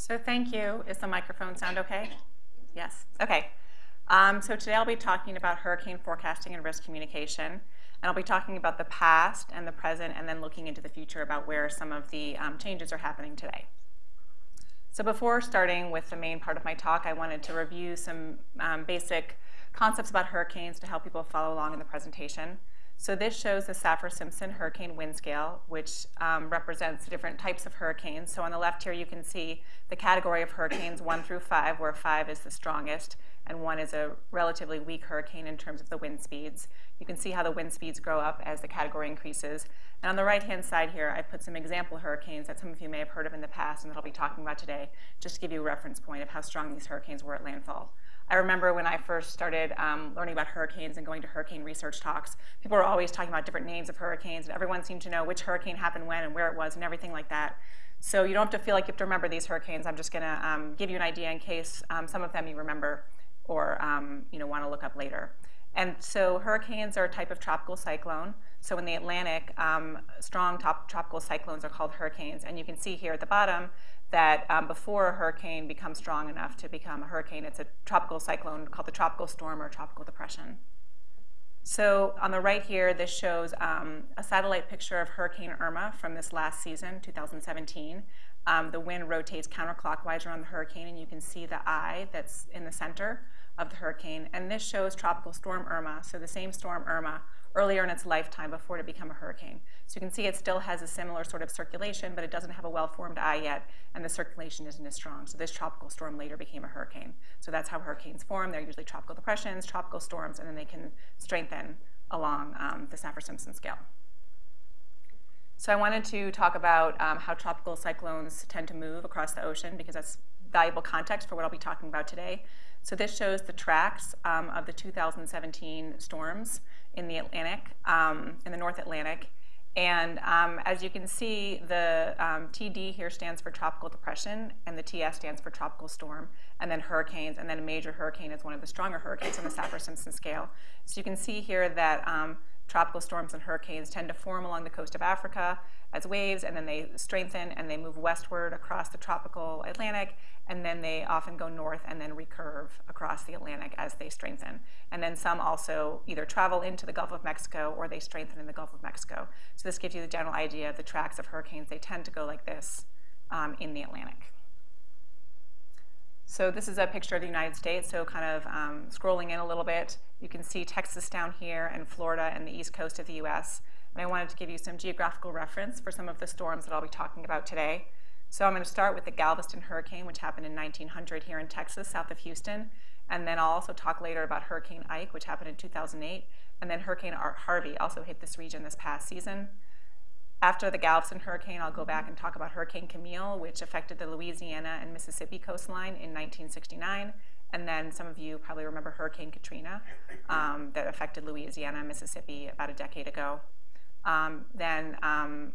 So thank you. Is the microphone sound okay? Yes. Okay. Um, so today I'll be talking about hurricane forecasting and risk communication. And I'll be talking about the past and the present and then looking into the future about where some of the um, changes are happening today. So before starting with the main part of my talk, I wanted to review some um, basic concepts about hurricanes to help people follow along in the presentation. So this shows the Saffir-Simpson hurricane wind scale, which um, represents different types of hurricanes. So on the left here, you can see the category of hurricanes one through five, where five is the strongest, and one is a relatively weak hurricane in terms of the wind speeds. You can see how the wind speeds grow up as the category increases. And on the right-hand side here, I put some example hurricanes that some of you may have heard of in the past and that I'll be talking about today, just to give you a reference point of how strong these hurricanes were at landfall. I remember when I first started um, learning about hurricanes and going to hurricane research talks, people were always talking about different names of hurricanes, and everyone seemed to know which hurricane happened when and where it was and everything like that. So you don't have to feel like you have to remember these hurricanes. I'm just going to um, give you an idea in case um, some of them you remember or um, you know want to look up later. And so hurricanes are a type of tropical cyclone. So in the Atlantic, um, strong top tropical cyclones are called hurricanes. And you can see here at the bottom that um, before a hurricane becomes strong enough to become a hurricane, it's a tropical cyclone called the tropical storm or tropical depression. So on the right here, this shows um, a satellite picture of Hurricane Irma from this last season, 2017. Um, the wind rotates counterclockwise around the hurricane, and you can see the eye that's in the center of the hurricane. And this shows Tropical Storm Irma, so the same storm Irma, earlier in its lifetime before it became a hurricane. So you can see it still has a similar sort of circulation, but it doesn't have a well-formed eye yet, and the circulation isn't as strong. So this tropical storm later became a hurricane. So that's how hurricanes form. They're usually tropical depressions, tropical storms, and then they can strengthen along um, the Saffir-Simpson scale. So I wanted to talk about um, how tropical cyclones tend to move across the ocean because that's valuable context for what I'll be talking about today. So this shows the tracks um, of the 2017 storms in the Atlantic, um, in the North Atlantic. And um, as you can see, the um, TD here stands for tropical depression, and the TS stands for tropical storm, and then hurricanes, and then a major hurricane is one of the stronger hurricanes on the Saffir-Simpson scale. So you can see here that um, tropical storms and hurricanes tend to form along the coast of Africa as waves, and then they strengthen and they move westward across the tropical Atlantic, and then they often go north and then recurve across the Atlantic as they strengthen. And then some also either travel into the Gulf of Mexico or they strengthen in the Gulf of Mexico. So this gives you the general idea of the tracks of hurricanes. They tend to go like this um, in the Atlantic. So this is a picture of the United States, so kind of um, scrolling in a little bit, you can see Texas down here and Florida and the east coast of the US. And I wanted to give you some geographical reference for some of the storms that I'll be talking about today. So I'm going to start with the Galveston hurricane, which happened in 1900 here in Texas, south of Houston. And then I'll also talk later about Hurricane Ike, which happened in 2008. And then Hurricane Harvey also hit this region this past season. After the Galveston hurricane, I'll go back and talk about Hurricane Camille, which affected the Louisiana and Mississippi coastline in 1969. And then some of you probably remember Hurricane Katrina um, that affected Louisiana and Mississippi about a decade ago. Um, then um,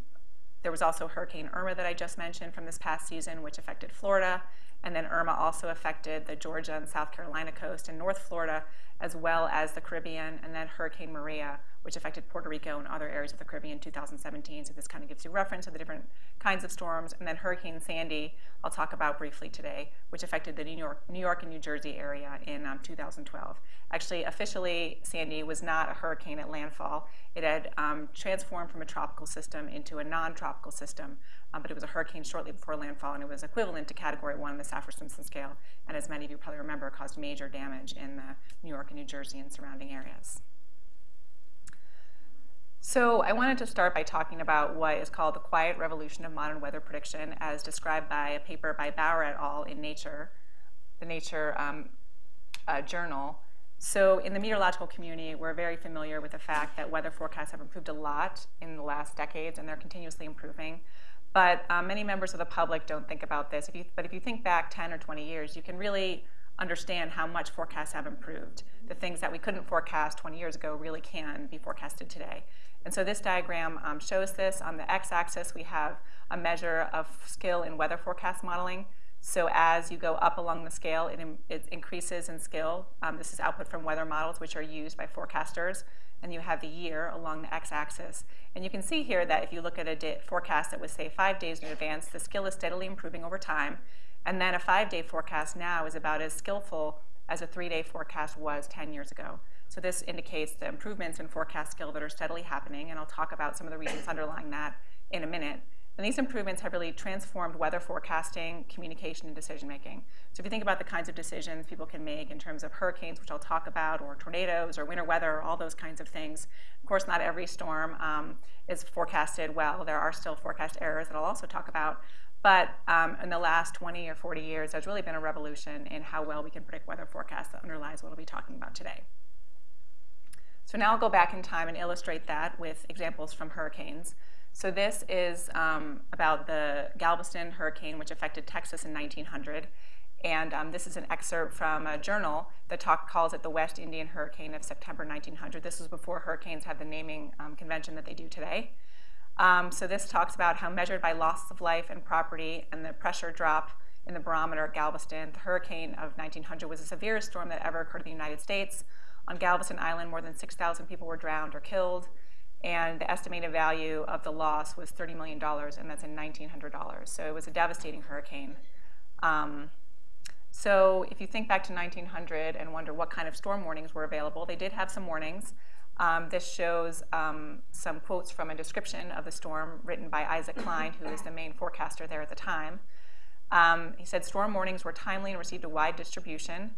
there was also Hurricane Irma that I just mentioned from this past season, which affected Florida. And then Irma also affected the Georgia and South Carolina coast and North Florida, as well as the Caribbean. And then Hurricane Maria, which affected Puerto Rico and other areas of the Caribbean in 2017. So this kind of gives you reference to the different kinds of storms. And then Hurricane Sandy, I'll talk about briefly today, which affected the New York, New York and New Jersey area in um, 2012. Actually, officially, Sandy was not a hurricane at landfall. It had um, transformed from a tropical system into a non-tropical system, um, but it was a hurricane shortly before landfall, and it was equivalent to Category 1 on the Saffir-Simpson scale, and as many of you probably remember, caused major damage in the New York and New Jersey and surrounding areas. So I wanted to start by talking about what is called the quiet revolution of modern weather prediction as described by a paper by Bauer et al. in Nature, the Nature um, uh, journal. So in the meteorological community, we're very familiar with the fact that weather forecasts have improved a lot in the last decades and they're continuously improving. But um, many members of the public don't think about this. If you, but if you think back 10 or 20 years, you can really understand how much forecasts have improved. The things that we couldn't forecast 20 years ago really can be forecasted today. And so this diagram um, shows this. On the x-axis, we have a measure of skill in weather forecast modeling. So as you go up along the scale, it, it increases in skill. Um, this is output from weather models, which are used by forecasters. And you have the year along the x-axis. And you can see here that if you look at a forecast that was, say, five days in advance, the skill is steadily improving over time. And then a five-day forecast now is about as skillful as a three-day forecast was 10 years ago. So this indicates the improvements in forecast skill that are steadily happening, and I'll talk about some of the reasons underlying that in a minute. And these improvements have really transformed weather forecasting, communication, and decision making. So if you think about the kinds of decisions people can make in terms of hurricanes, which I'll talk about, or tornadoes, or winter weather, all those kinds of things. Of course, not every storm um, is forecasted well. There are still forecast errors that I'll also talk about. But um, in the last 20 or 40 years, there's really been a revolution in how well we can predict weather forecasts that underlies what I'll be talking about today. So now I'll go back in time and illustrate that with examples from hurricanes. So this is um, about the Galveston hurricane, which affected Texas in 1900. And um, this is an excerpt from a journal that talk, calls it the West Indian Hurricane of September 1900. This was before hurricanes had the naming um, convention that they do today. Um, so this talks about how measured by loss of life and property and the pressure drop in the barometer at Galveston, the hurricane of 1900 was the severest storm that ever occurred in the United States. On Galveston Island, more than 6,000 people were drowned or killed and the estimated value of the loss was $30 million, and that's in $1,900. So it was a devastating hurricane. Um, so if you think back to 1900 and wonder what kind of storm warnings were available, they did have some warnings. Um, this shows um, some quotes from a description of the storm written by Isaac Cline, who is the main forecaster there at the time. Um, he said storm warnings were timely and received a wide distribution.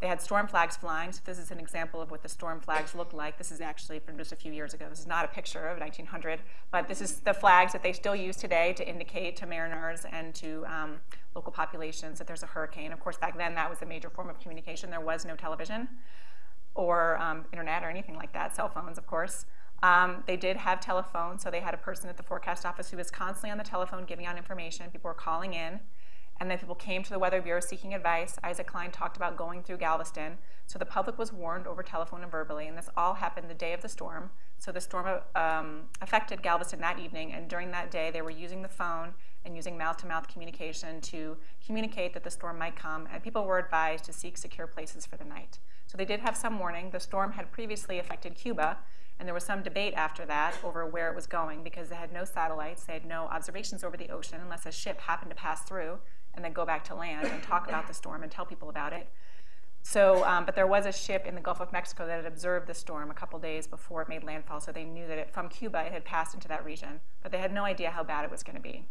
They had storm flags flying, so this is an example of what the storm flags looked like. This is actually from just a few years ago. This is not a picture of 1900, but this is the flags that they still use today to indicate to mariners and to um, local populations that there's a hurricane. Of course, back then that was a major form of communication. There was no television or um, internet or anything like that, cell phones, of course. Um, they did have telephone, so they had a person at the forecast office who was constantly on the telephone giving out information. People were calling in. And then people came to the Weather Bureau seeking advice. Isaac Cline talked about going through Galveston. So the public was warned over telephone and verbally, and this all happened the day of the storm. So the storm um, affected Galveston that evening, and during that day, they were using the phone and using mouth-to-mouth communication to communicate that the storm might come, and people were advised to seek secure places for the night. So they did have some warning. The storm had previously affected Cuba, and there was some debate after that over where it was going because they had no satellites, they had no observations over the ocean unless a ship happened to pass through and then go back to land and talk about the storm and tell people about it. So, um, but there was a ship in the Gulf of Mexico that had observed the storm a couple days before it made landfall, so they knew that it, from Cuba it had passed into that region, but they had no idea how bad it was going to be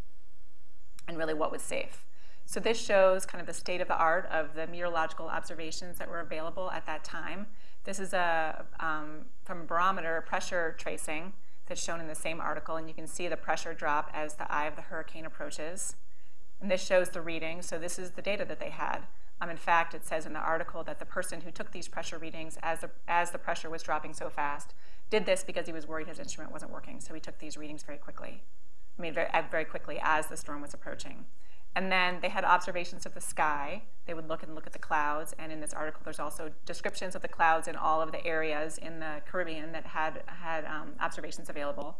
and really what was safe. So this shows kind of the state of the art of the meteorological observations that were available at that time. This is a, um, from barometer pressure tracing that's shown in the same article, and you can see the pressure drop as the eye of the hurricane approaches. And this shows the reading, so this is the data that they had. Um, in fact, it says in the article that the person who took these pressure readings as the, as the pressure was dropping so fast did this because he was worried his instrument wasn't working, so he took these readings very quickly. I mean, very, very quickly as the storm was approaching. And then they had observations of the sky. They would look and look at the clouds. And in this article, there's also descriptions of the clouds in all of the areas in the Caribbean that had, had um, observations available.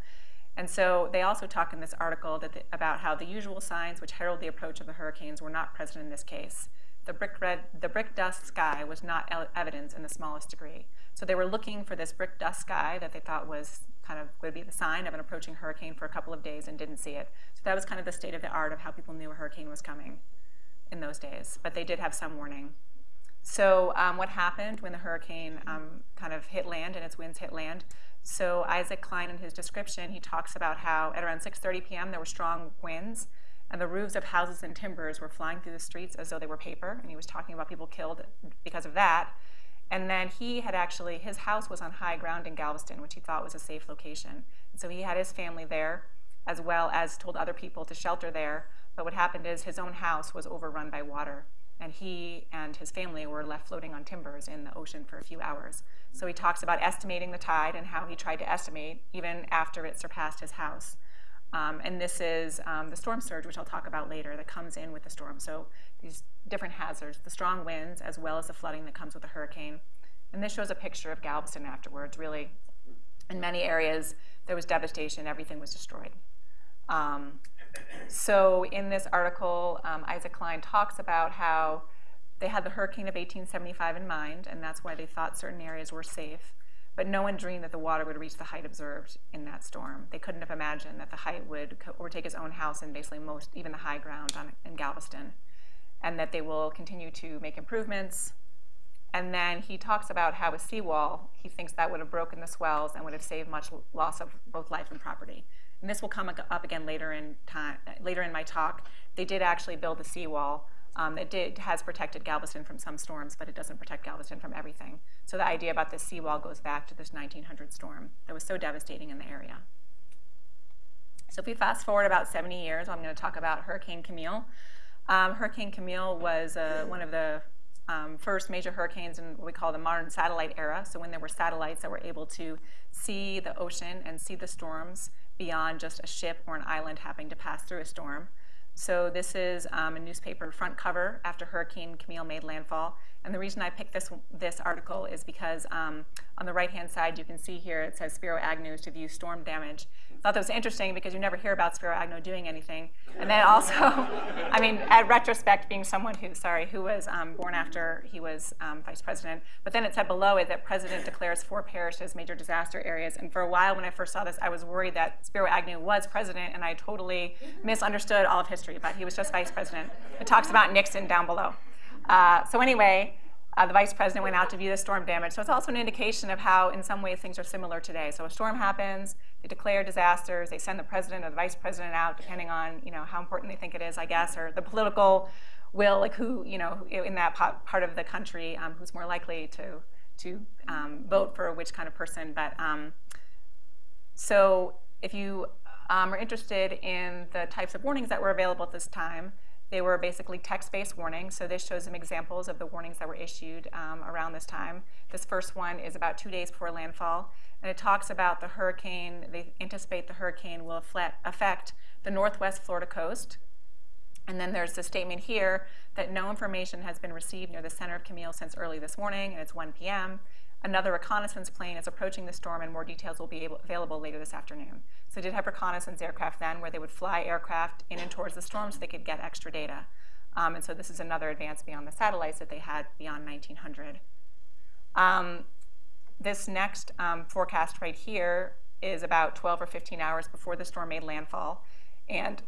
And so they also talk in this article the, about how the usual signs which herald the approach of the hurricanes were not present in this case. The brick, red, the brick dust sky was not evidence in the smallest degree. So they were looking for this brick dust sky that they thought was kind of would be the sign of an approaching hurricane for a couple of days and didn't see it. So that was kind of the state of the art of how people knew a hurricane was coming in those days. But they did have some warning. So um, what happened when the hurricane um, kind of hit land and its winds hit land? So Isaac Cline, in his description, he talks about how at around 6.30 p.m. there were strong winds, and the roofs of houses and timbers were flying through the streets as though they were paper, and he was talking about people killed because of that. And then he had actually, his house was on high ground in Galveston, which he thought was a safe location. And so he had his family there, as well as told other people to shelter there. But what happened is his own house was overrun by water and he and his family were left floating on timbers in the ocean for a few hours. So he talks about estimating the tide and how he tried to estimate even after it surpassed his house. Um, and this is um, the storm surge, which I'll talk about later, that comes in with the storm. So these different hazards, the strong winds, as well as the flooding that comes with a hurricane. And this shows a picture of Galveston afterwards. Really, in many areas, there was devastation. Everything was destroyed. Um, so in this article, um, Isaac Cline talks about how they had the hurricane of 1875 in mind, and that's why they thought certain areas were safe. But no one dreamed that the water would reach the height observed in that storm. They couldn't have imagined that the height would overtake his own house and basically most, even the high ground on, in Galveston. and that they will continue to make improvements. And then he talks about how a seawall, he thinks that would have broken the swells and would have saved much loss of both life and property. And this will come up again later in time, later in my talk. They did actually build a seawall. Um, it did, has protected Galveston from some storms, but it doesn't protect Galveston from everything. So the idea about this seawall goes back to this 1900 storm that was so devastating in the area. So if we fast forward about 70 years, I'm going to talk about Hurricane Camille. Um, Hurricane Camille was uh, one of the um, first major hurricanes in what we call the modern satellite era. So when there were satellites that were able to see the ocean and see the storms beyond just a ship or an island having to pass through a storm. So this is um, a newspaper front cover after Hurricane Camille made landfall. And the reason I picked this, this article is because um, on the right-hand side, you can see here it says Spiro Agnew to view storm damage. Thought that was interesting because you never hear about Spiro Agnew doing anything. And then also, I mean, at retrospect, being someone who, sorry, who was um, born after he was um, vice president. But then it said below it that president declares four parishes major disaster areas. And for a while when I first saw this, I was worried that Spiro Agnew was president, and I totally misunderstood all of history, but he was just vice president. It talks about Nixon down below. Uh, so anyway, uh, the vice president went out to view the storm damage. So it's also an indication of how, in some ways, things are similar today. So a storm happens, they declare disasters, they send the president or the vice president out, depending on you know how important they think it is, I guess, or the political will, like who you know in that part of the country um, who's more likely to to um, vote for which kind of person. But um, so if you um, are interested in the types of warnings that were available at this time. They were basically text-based warnings, so this shows some examples of the warnings that were issued um, around this time. This first one is about two days before landfall, and it talks about the hurricane, they anticipate the hurricane will affect the northwest Florida coast. And then there's the statement here that no information has been received near the center of Camille since early this morning, and it's 1 p.m. Another reconnaissance plane is approaching the storm, and more details will be able, available later this afternoon. So they did have reconnaissance aircraft then where they would fly aircraft in and towards the storm so they could get extra data. Um, and so this is another advance beyond the satellites that they had beyond 1900. Um, this next um, forecast right here is about 12 or 15 hours before the storm made landfall. And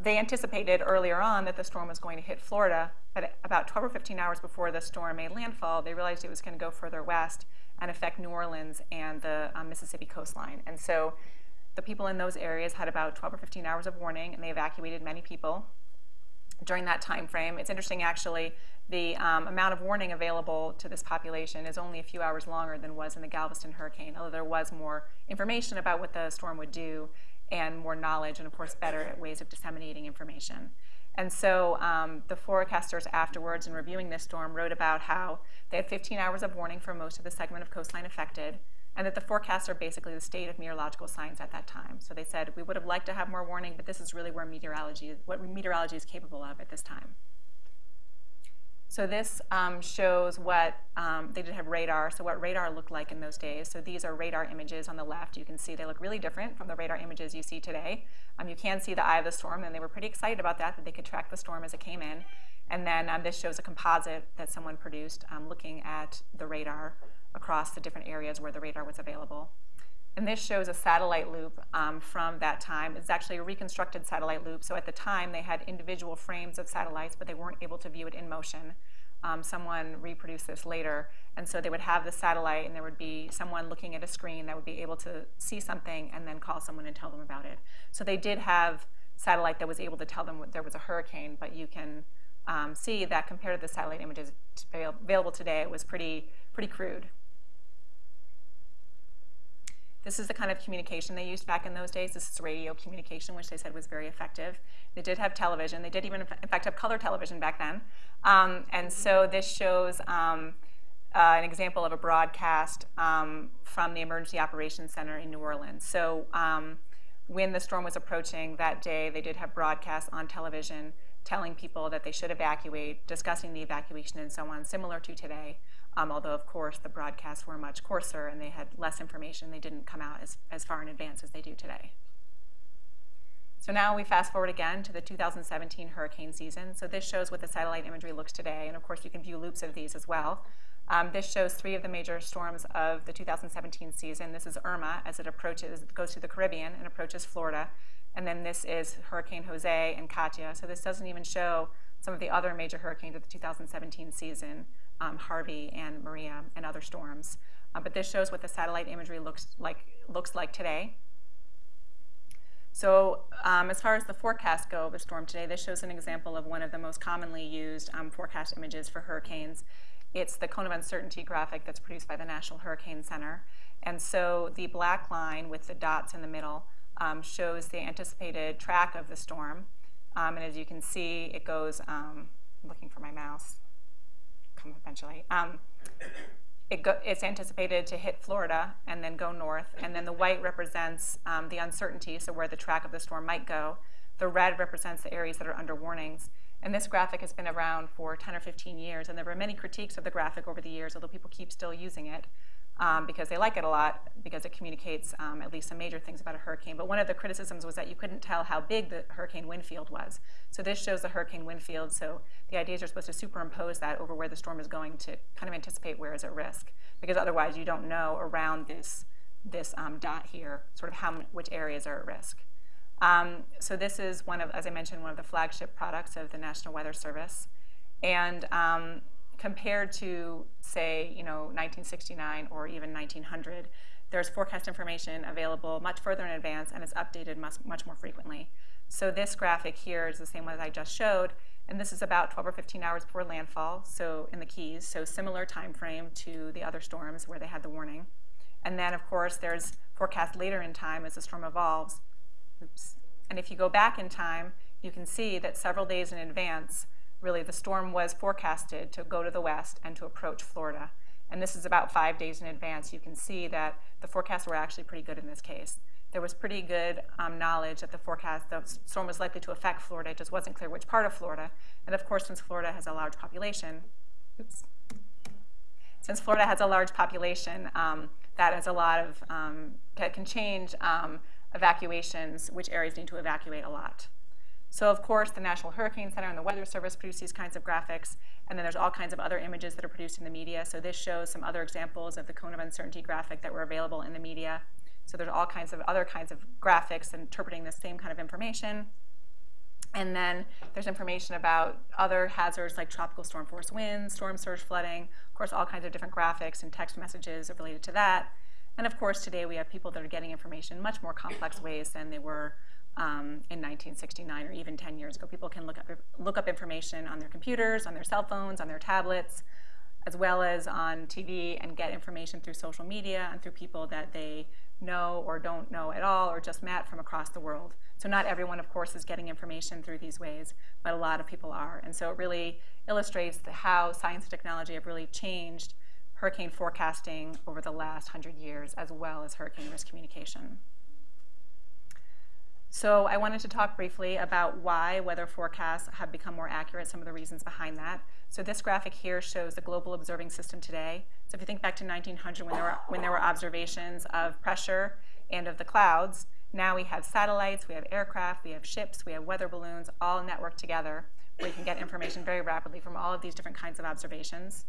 they anticipated earlier on that the storm was going to hit Florida, but about 12 or 15 hours before the storm made landfall, they realized it was going to go further west and affect New Orleans and the um, Mississippi coastline. And so the people in those areas had about 12 or 15 hours of warning, and they evacuated many people during that time frame. It's interesting, actually, the um, amount of warning available to this population is only a few hours longer than was in the Galveston hurricane, although there was more information about what the storm would do and more knowledge, and of course, better ways of disseminating information. And so um, the forecasters afterwards, in reviewing this storm, wrote about how they had 15 hours of warning for most of the segment of coastline affected and that the forecasts are basically the state of meteorological science at that time. So they said, we would have liked to have more warning, but this is really where meteorology, what meteorology is capable of at this time. So this um, shows what, um, they did have radar, so what radar looked like in those days. So these are radar images on the left. You can see they look really different from the radar images you see today. Um, you can see the eye of the storm, and they were pretty excited about that, that they could track the storm as it came in. And then um, this shows a composite that someone produced um, looking at the radar across the different areas where the radar was available. And this shows a satellite loop um, from that time. It's actually a reconstructed satellite loop. So at the time, they had individual frames of satellites, but they weren't able to view it in motion. Um, someone reproduced this later. And so they would have the satellite, and there would be someone looking at a screen that would be able to see something and then call someone and tell them about it. So they did have satellite that was able to tell them there was a hurricane, but you can um, see that compared to the satellite images available today, it was pretty, pretty crude. This is the kind of communication they used back in those days. This is radio communication, which they said was very effective. They did have television. They did even, in fact, have color television back then. Um, and so this shows um, uh, an example of a broadcast um, from the Emergency Operations Center in New Orleans. So um, when the storm was approaching that day, they did have broadcasts on television telling people that they should evacuate, discussing the evacuation and so on, similar to today. Um, although, of course, the broadcasts were much coarser and they had less information. They didn't come out as, as far in advance as they do today. So now we fast forward again to the 2017 hurricane season. So this shows what the satellite imagery looks today. And of course, you can view loops of these as well. Um, this shows three of the major storms of the 2017 season. This is Irma as it approaches, goes through the Caribbean and approaches Florida. And then this is Hurricane Jose and Katia. So this doesn't even show some of the other major hurricanes of the 2017 season, um, Harvey and Maria and other storms. Uh, but this shows what the satellite imagery looks like, looks like today. So um, as far as the forecast go of a storm today, this shows an example of one of the most commonly used um, forecast images for hurricanes. It's the cone of uncertainty graphic that's produced by the National Hurricane Center. And so the black line with the dots in the middle um, shows the anticipated track of the storm. Um, and as you can see, it goes, um, looking for my mouse, come eventually. Um, it go, it's anticipated to hit Florida and then go north. And then the white represents um, the uncertainty, so where the track of the storm might go. The red represents the areas that are under warnings. And this graphic has been around for 10 or 15 years, and there were many critiques of the graphic over the years, although people keep still using it um, because they like it a lot because it communicates um, at least some major things about a hurricane. But one of the criticisms was that you couldn't tell how big the hurricane wind field was. So this shows the hurricane wind field. So the idea is you're supposed to superimpose that over where the storm is going to kind of anticipate where is at risk, because otherwise you don't know around this this um, dot here sort of how which areas are at risk. Um, so this is one of, as I mentioned, one of the flagship products of the National Weather Service, and um, compared to, say, you know, 1969 or even 1900, there's forecast information available much further in advance and it's updated much, much more frequently. So this graphic here is the same one as I just showed, and this is about 12 or 15 hours before landfall, so in the Keys, so similar time frame to the other storms where they had the warning. And then, of course, there's forecast later in time as the storm evolves. Oops. And if you go back in time, you can see that several days in advance, really the storm was forecasted to go to the west and to approach Florida. And this is about five days in advance. You can see that the forecasts were actually pretty good in this case. There was pretty good um, knowledge that the forecast, the storm was likely to affect Florida. It just wasn't clear which part of Florida. And of course, since Florida has a large population, oops, since Florida has a large population, um, that is a lot of, um, that can change um, evacuations, which areas need to evacuate a lot. So of course, the National Hurricane Center and the Weather Service produce these kinds of graphics, and then there's all kinds of other images that are produced in the media. So this shows some other examples of the cone of uncertainty graphic that were available in the media. So there's all kinds of other kinds of graphics interpreting the same kind of information. And then there's information about other hazards like tropical storm force winds, storm surge flooding, of course, all kinds of different graphics and text messages related to that. And of course, today we have people that are getting information in much more complex ways than they were um, in 1969 or even 10 years ago. People can look up, look up information on their computers, on their cell phones, on their tablets, as well as on TV and get information through social media and through people that they know or don't know at all or just met from across the world. So not everyone, of course, is getting information through these ways, but a lot of people are. And so it really illustrates how science and technology have really changed hurricane forecasting over the last 100 years, as well as hurricane risk communication. So I wanted to talk briefly about why weather forecasts have become more accurate, some of the reasons behind that. So this graphic here shows the global observing system today. So if you think back to 1900 when there were, when there were observations of pressure and of the clouds, now we have satellites, we have aircraft, we have ships, we have weather balloons, all networked together where you can get information very rapidly from all of these different kinds of observations.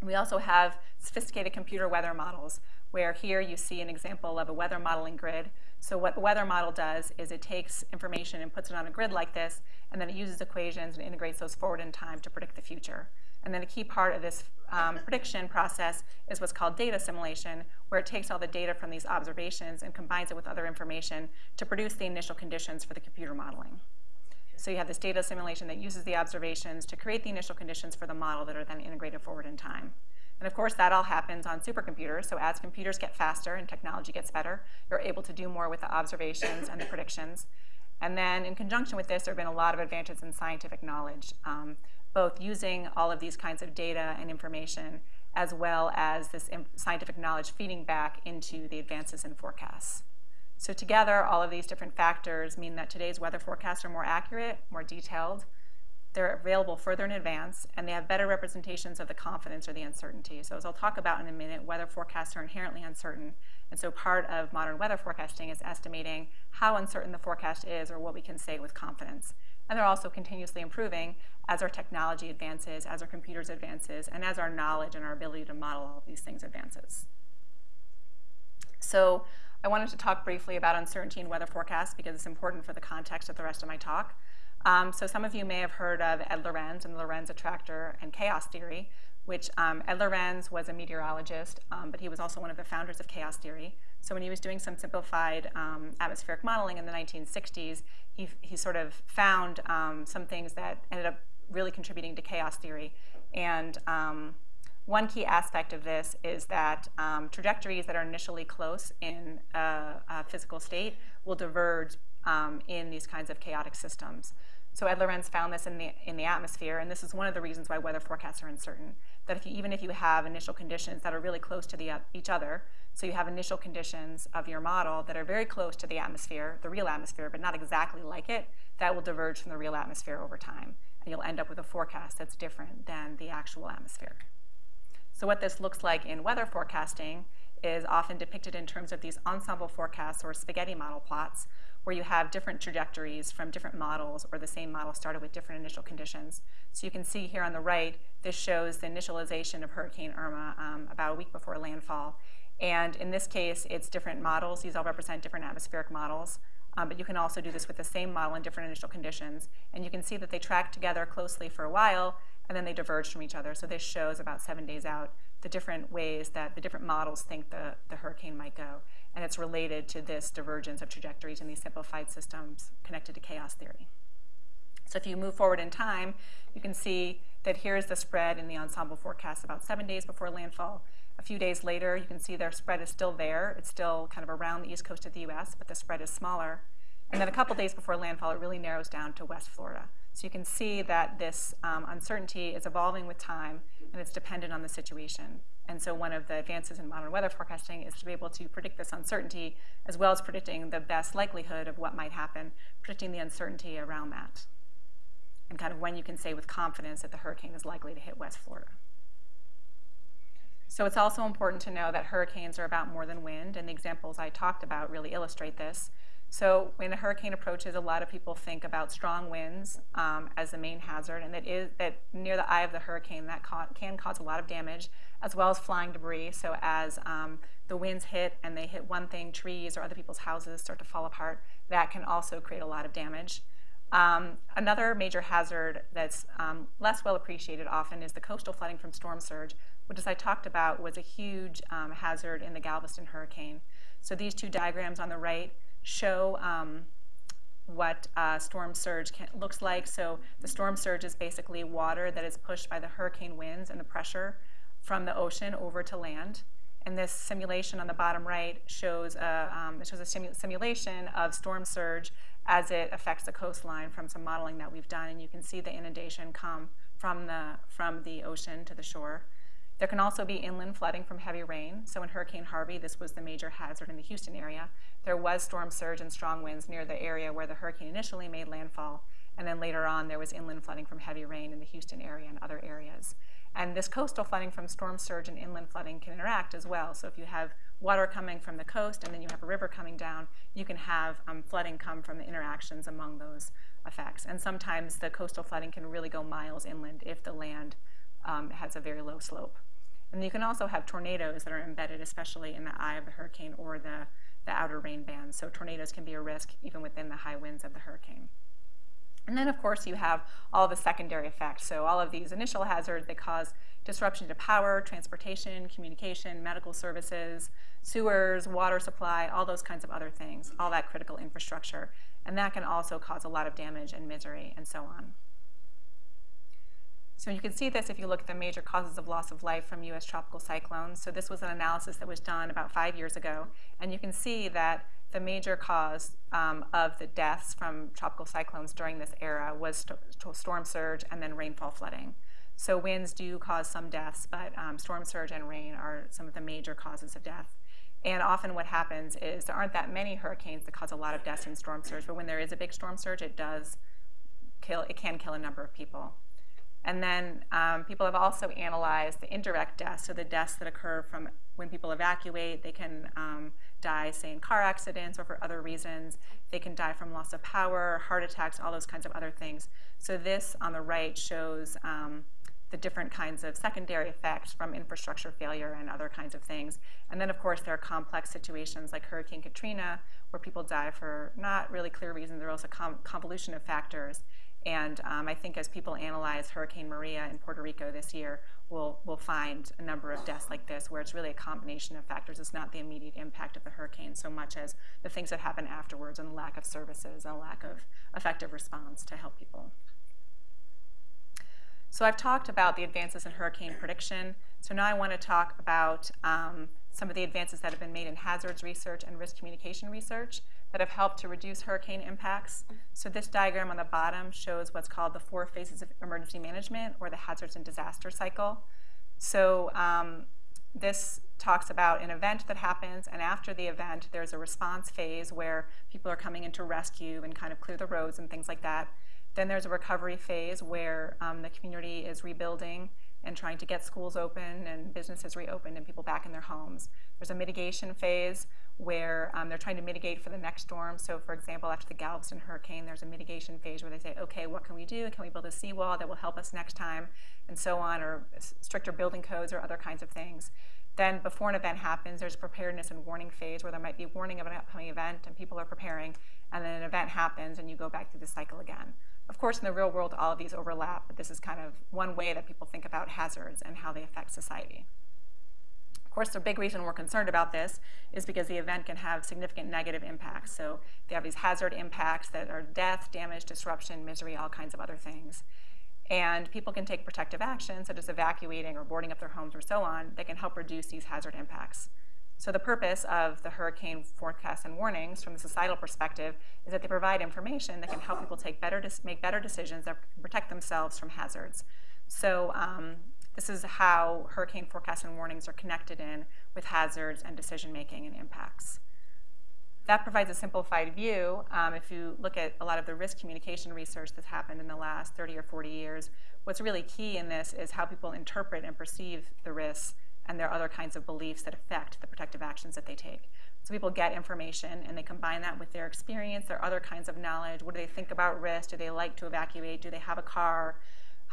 We also have sophisticated computer weather models, where here you see an example of a weather modeling grid so what the weather model does is it takes information and puts it on a grid like this, and then it uses equations and integrates those forward in time to predict the future. And then a key part of this um, prediction process is what's called data assimilation, where it takes all the data from these observations and combines it with other information to produce the initial conditions for the computer modeling. So you have this data assimilation that uses the observations to create the initial conditions for the model that are then integrated forward in time. And of course, that all happens on supercomputers. So as computers get faster and technology gets better, you're able to do more with the observations and the predictions. And then in conjunction with this, there have been a lot of advances in scientific knowledge, um, both using all of these kinds of data and information, as well as this scientific knowledge feeding back into the advances in forecasts. So together, all of these different factors mean that today's weather forecasts are more accurate, more detailed, they're available further in advance, and they have better representations of the confidence or the uncertainty. So as I'll talk about in a minute, weather forecasts are inherently uncertain. And so part of modern weather forecasting is estimating how uncertain the forecast is or what we can say with confidence. And they're also continuously improving as our technology advances, as our computers advances, and as our knowledge and our ability to model all of these things advances. So I wanted to talk briefly about uncertainty in weather forecasts because it's important for the context of the rest of my talk. Um, so some of you may have heard of Ed Lorenz and the Lorenz attractor and chaos theory, which um, Ed Lorenz was a meteorologist, um, but he was also one of the founders of chaos theory. So when he was doing some simplified um, atmospheric modeling in the 1960s, he, he sort of found um, some things that ended up really contributing to chaos theory. And um, one key aspect of this is that um, trajectories that are initially close in a, a physical state will diverge um, in these kinds of chaotic systems. So Ed Lorenz found this in the, in the atmosphere, and this is one of the reasons why weather forecasts are uncertain. That if you, even if you have initial conditions that are really close to the, uh, each other, so you have initial conditions of your model that are very close to the atmosphere, the real atmosphere, but not exactly like it, that will diverge from the real atmosphere over time. And you'll end up with a forecast that's different than the actual atmosphere. So what this looks like in weather forecasting is often depicted in terms of these ensemble forecasts or spaghetti model plots, where you have different trajectories from different models or the same model started with different initial conditions. So you can see here on the right, this shows the initialization of Hurricane Irma um, about a week before landfall. And in this case, it's different models. These all represent different atmospheric models. Um, but you can also do this with the same model in different initial conditions. And you can see that they track together closely for a while, and then they diverge from each other. So this shows about seven days out the different ways that the different models think the, the hurricane might go. And it's related to this divergence of trajectories in these simplified systems connected to chaos theory. So if you move forward in time, you can see that here's the spread in the ensemble forecast about seven days before landfall. A few days later, you can see their spread is still there. It's still kind of around the east coast of the US, but the spread is smaller. And then a couple days before landfall, it really narrows down to West Florida. So you can see that this um, uncertainty is evolving with time and it's dependent on the situation. And so one of the advances in modern weather forecasting is to be able to predict this uncertainty as well as predicting the best likelihood of what might happen, predicting the uncertainty around that, and kind of when you can say with confidence that the hurricane is likely to hit West Florida. So it's also important to know that hurricanes are about more than wind, and the examples I talked about really illustrate this. So when a hurricane approaches, a lot of people think about strong winds um, as the main hazard, and that is that near the eye of the hurricane that ca can cause a lot of damage, as well as flying debris. So as um, the winds hit and they hit one thing, trees or other people's houses start to fall apart, that can also create a lot of damage. Um, another major hazard that's um, less well appreciated often is the coastal flooding from storm surge, which as I talked about was a huge um, hazard in the Galveston hurricane. So these two diagrams on the right show um, what uh, storm surge can, looks like. So the storm surge is basically water that is pushed by the hurricane winds and the pressure from the ocean over to land. And this simulation on the bottom right shows a, um, shows a simu simulation of storm surge as it affects the coastline from some modeling that we've done. And you can see the inundation come from the, from the ocean to the shore. There can also be inland flooding from heavy rain. So in Hurricane Harvey, this was the major hazard in the Houston area. There was storm surge and strong winds near the area where the hurricane initially made landfall. And then later on, there was inland flooding from heavy rain in the Houston area and other areas. And this coastal flooding from storm surge and inland flooding can interact as well. So if you have water coming from the coast and then you have a river coming down, you can have um, flooding come from the interactions among those effects. And sometimes the coastal flooding can really go miles inland if the land um, has a very low slope. And you can also have tornadoes that are embedded, especially in the eye of the hurricane or the, the outer rain band. So tornadoes can be a risk even within the high winds of the hurricane. And then, of course, you have all the secondary effects. So all of these initial hazards, they cause disruption to power, transportation, communication, medical services, sewers, water supply, all those kinds of other things, all that critical infrastructure. And that can also cause a lot of damage and misery and so on. So you can see this if you look at the major causes of loss of life from U.S. tropical cyclones. So this was an analysis that was done about five years ago. And you can see that the major cause um, of the deaths from tropical cyclones during this era was st storm surge and then rainfall flooding. So winds do cause some deaths, but um, storm surge and rain are some of the major causes of death. And often what happens is there aren't that many hurricanes that cause a lot of deaths in storm surge, but when there is a big storm surge, it does kill, it can kill a number of people. And then um, people have also analyzed the indirect deaths, so the deaths that occur from when people evacuate. They can um, die, say, in car accidents or for other reasons. They can die from loss of power, heart attacks, all those kinds of other things. So this on the right shows um, the different kinds of secondary effects from infrastructure failure and other kinds of things. And then, of course, there are complex situations like Hurricane Katrina, where people die for not really clear reasons. There are also com convolution of factors. And um, I think as people analyze Hurricane Maria in Puerto Rico this year, we'll, we'll find a number of deaths like this where it's really a combination of factors. It's not the immediate impact of the hurricane so much as the things that happen afterwards and the lack of services and lack of effective response to help people. So I've talked about the advances in hurricane prediction. So now I want to talk about um, some of the advances that have been made in hazards research and risk communication research that have helped to reduce hurricane impacts. So this diagram on the bottom shows what's called the four phases of emergency management or the hazards and disaster cycle. So um, this talks about an event that happens, and after the event, there's a response phase where people are coming in to rescue and kind of clear the roads and things like that. Then there's a recovery phase where um, the community is rebuilding and trying to get schools open and businesses reopened and people back in their homes. There's a mitigation phase where um, they're trying to mitigate for the next storm. So for example, after the Galveston hurricane, there's a mitigation phase where they say, okay, what can we do? Can we build a seawall that will help us next time? And so on, or stricter building codes or other kinds of things. Then before an event happens, there's a preparedness and warning phase where there might be warning of an upcoming event and people are preparing, and then an event happens and you go back through the cycle again. Of course, in the real world, all of these overlap, but this is kind of one way that people think about hazards and how they affect society. Of course, the big reason we're concerned about this is because the event can have significant negative impacts. So they have these hazard impacts that are death, damage, disruption, misery, all kinds of other things. And people can take protective action, such as evacuating or boarding up their homes or so on, that can help reduce these hazard impacts. So the purpose of the hurricane forecasts and warnings from the societal perspective is that they provide information that can help people take better make better decisions that protect themselves from hazards. So um, this is how hurricane forecasts and warnings are connected in with hazards and decision making and impacts. That provides a simplified view. Um, if you look at a lot of the risk communication research that's happened in the last 30 or 40 years, what's really key in this is how people interpret and perceive the risks and their other kinds of beliefs that affect the protective actions that they take. So people get information and they combine that with their experience, their other kinds of knowledge. What do they think about risk? Do they like to evacuate? Do they have a car?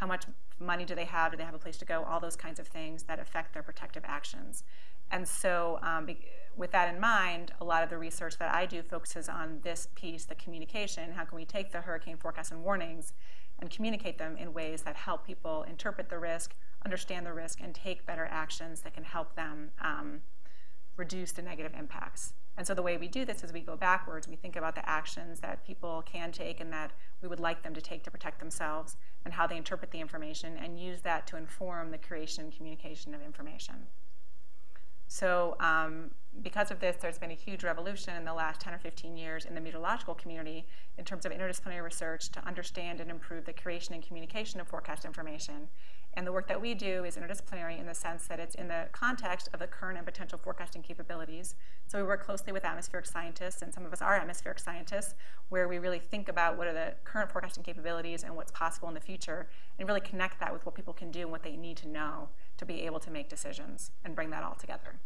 How much money do they have? Do they have a place to go? All those kinds of things that affect their protective actions. And so um, with that in mind, a lot of the research that I do focuses on this piece, the communication. How can we take the hurricane forecasts and warnings and communicate them in ways that help people interpret the risk, understand the risk, and take better actions that can help them um, reduce the negative impacts. And so the way we do this is we go backwards. We think about the actions that people can take and that we would like them to take to protect themselves and how they interpret the information and use that to inform the creation and communication of information. So um, because of this, there's been a huge revolution in the last 10 or 15 years in the meteorological community in terms of interdisciplinary research to understand and improve the creation and communication of forecast information. And the work that we do is interdisciplinary in the sense that it's in the context of the current and potential forecasting capabilities. So we work closely with atmospheric scientists, and some of us are atmospheric scientists, where we really think about what are the current forecasting capabilities and what's possible in the future, and really connect that with what people can do and what they need to know to be able to make decisions and bring that all together.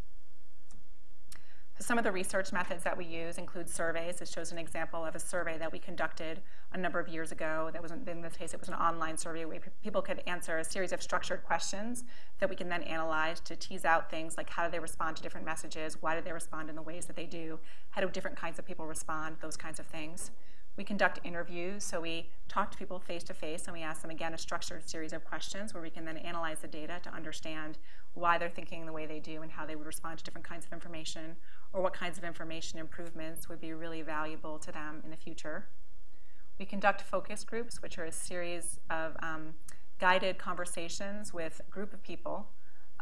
So some of the research methods that we use include surveys. This shows an example of a survey that we conducted a number of years ago. That was, in this case, it was an online survey where people could answer a series of structured questions that we can then analyze to tease out things like how do they respond to different messages, why do they respond in the ways that they do, how do different kinds of people respond, those kinds of things. We conduct interviews, so we talk to people face to face and we ask them again a structured series of questions where we can then analyze the data to understand why they're thinking the way they do and how they would respond to different kinds of information or what kinds of information improvements would be really valuable to them in the future. We conduct focus groups, which are a series of um, guided conversations with a group of people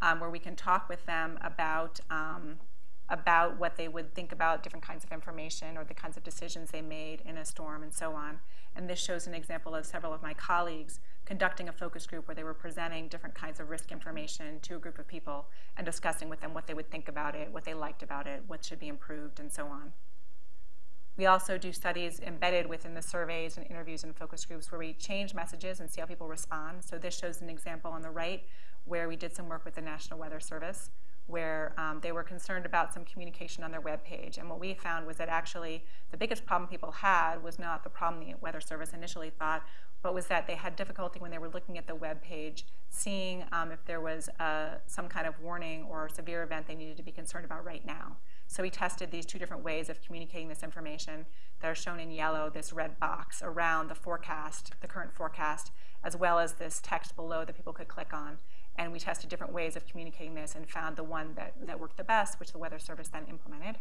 um, where we can talk with them about, um, about what they would think about different kinds of information or the kinds of decisions they made in a storm and so on. And this shows an example of several of my colleagues conducting a focus group where they were presenting different kinds of risk information to a group of people and discussing with them what they would think about it, what they liked about it, what should be improved, and so on. We also do studies embedded within the surveys and interviews and focus groups where we change messages and see how people respond. So this shows an example on the right where we did some work with the National Weather Service where um, they were concerned about some communication on their web page. And what we found was that actually the biggest problem people had was not the problem the Weather Service initially thought, but was that they had difficulty when they were looking at the web page, seeing um, if there was uh, some kind of warning or severe event they needed to be concerned about right now. So we tested these two different ways of communicating this information that are shown in yellow, this red box around the forecast, the current forecast, as well as this text below that people could click on. And we tested different ways of communicating this and found the one that, that worked the best, which the Weather Service then implemented.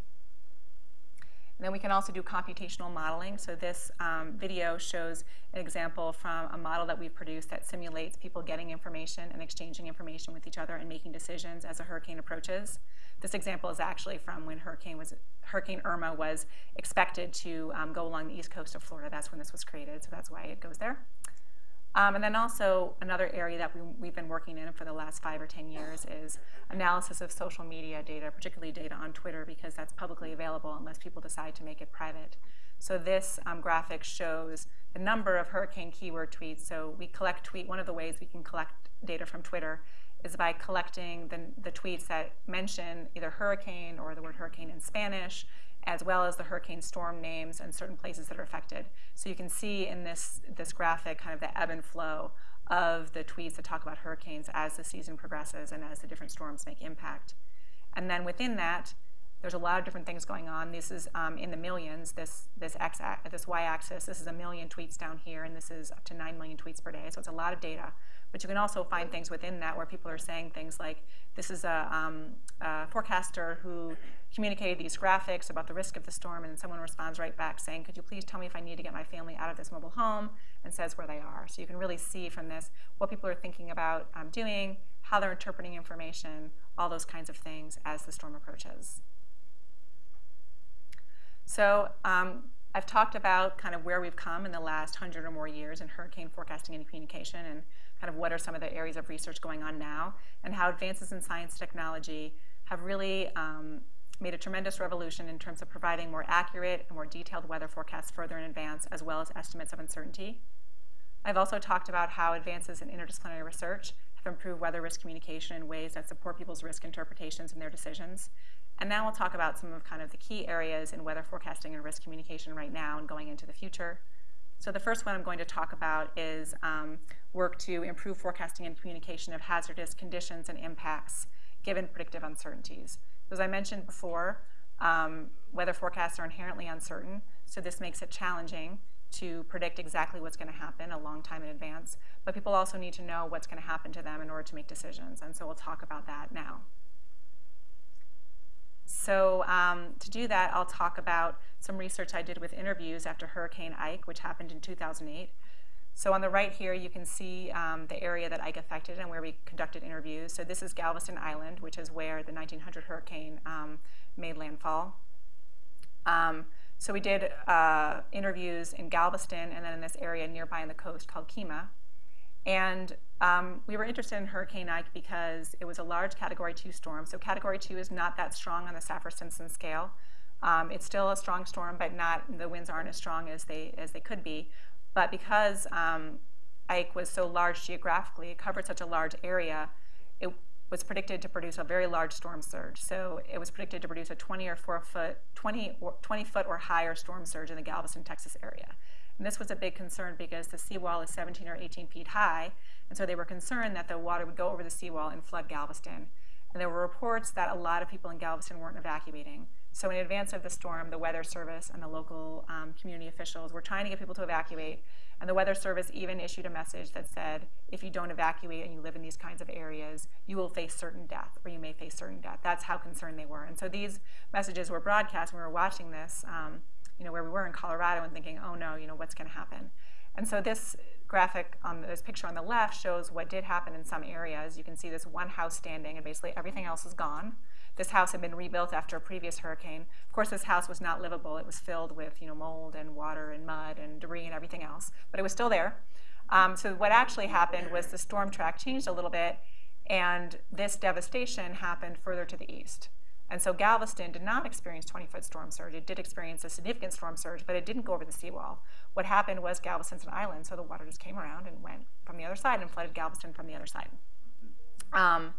And then we can also do computational modeling. So this um, video shows an example from a model that we've produced that simulates people getting information and exchanging information with each other and making decisions as a hurricane approaches. This example is actually from when Hurricane, was, Hurricane Irma was expected to um, go along the east coast of Florida. That's when this was created, so that's why it goes there. Um, and then also another area that we, have been working in for the last five or 10 years is analysis of social media data, particularly data on Twitter, because that's publicly available unless people decide to make it private. So this um, graphic shows the number of hurricane keyword tweets. So we collect tweet, one of the ways we can collect data from Twitter is by collecting the, the tweets that mention either hurricane or the word hurricane in Spanish, as well as the hurricane storm names and certain places that are affected. So you can see in this, this graphic kind of the ebb and flow of the tweets that talk about hurricanes as the season progresses and as the different storms make impact. And then within that, there's a lot of different things going on. This is um, in the millions, this, this, x, this y-axis. This is a million tweets down here, and this is up to 9 million tweets per day. So it's a lot of data. But you can also find things within that where people are saying things like, this is a, um, a forecaster who communicated these graphics about the risk of the storm, and someone responds right back saying, could you please tell me if I need to get my family out of this mobile home, and says where they are. So you can really see from this what people are thinking about um, doing, how they're interpreting information, all those kinds of things as the storm approaches. So um, I've talked about kind of where we've come in the last hundred or more years in hurricane forecasting and communication, and kind of what are some of the areas of research going on now, and how advances in science technology have really um, made a tremendous revolution in terms of providing more accurate and more detailed weather forecasts further in advance, as well as estimates of uncertainty. I've also talked about how advances in interdisciplinary research have improved weather risk communication in ways that support people's risk interpretations and their decisions. And now we'll talk about some of kind of the key areas in weather forecasting and risk communication right now and going into the future. So the first one I'm going to talk about is um, work to improve forecasting and communication of hazardous conditions and impacts given predictive uncertainties. As I mentioned before, um, weather forecasts are inherently uncertain, so this makes it challenging to predict exactly what's going to happen a long time in advance. But people also need to know what's going to happen to them in order to make decisions, and so we'll talk about that now. So um, to do that, I'll talk about some research I did with interviews after Hurricane Ike, which happened in 2008. So on the right here, you can see um, the area that Ike affected and where we conducted interviews. So this is Galveston Island, which is where the 1900 hurricane um, made landfall. Um, so we did uh, interviews in Galveston and then in this area nearby on the coast called Kemah. And um, we were interested in Hurricane Ike because it was a large Category 2 storm. So Category 2 is not that strong on the Saffir-Simpson scale. Um, it's still a strong storm, but not the winds aren't as strong as they as they could be. But because um, Ike was so large geographically, it covered such a large area, it was predicted to produce a very large storm surge. So it was predicted to produce a 20 or 4 foot, 20, or 20 foot or higher storm surge in the Galveston, Texas area. And this was a big concern because the seawall is 17 or 18 feet high, and so they were concerned that the water would go over the seawall and flood Galveston. And there were reports that a lot of people in Galveston weren't evacuating. So in advance of the storm, the Weather Service and the local um, community officials were trying to get people to evacuate. And the Weather Service even issued a message that said, if you don't evacuate and you live in these kinds of areas, you will face certain death, or you may face certain death. That's how concerned they were. And so these messages were broadcast when we were watching this, um, you know, where we were in Colorado and thinking, oh no, you know, what's going to happen? And so this graphic on this picture on the left shows what did happen in some areas. You can see this one house standing, and basically everything else is gone. This house had been rebuilt after a previous hurricane. Of course, this house was not livable. It was filled with you know, mold and water and mud and debris and everything else, but it was still there. Um, so what actually happened was the storm track changed a little bit, and this devastation happened further to the east. And so Galveston did not experience 20-foot storm surge. It did experience a significant storm surge, but it didn't go over the seawall. What happened was Galveston's an island, so the water just came around and went from the other side and flooded Galveston from the other side. Um,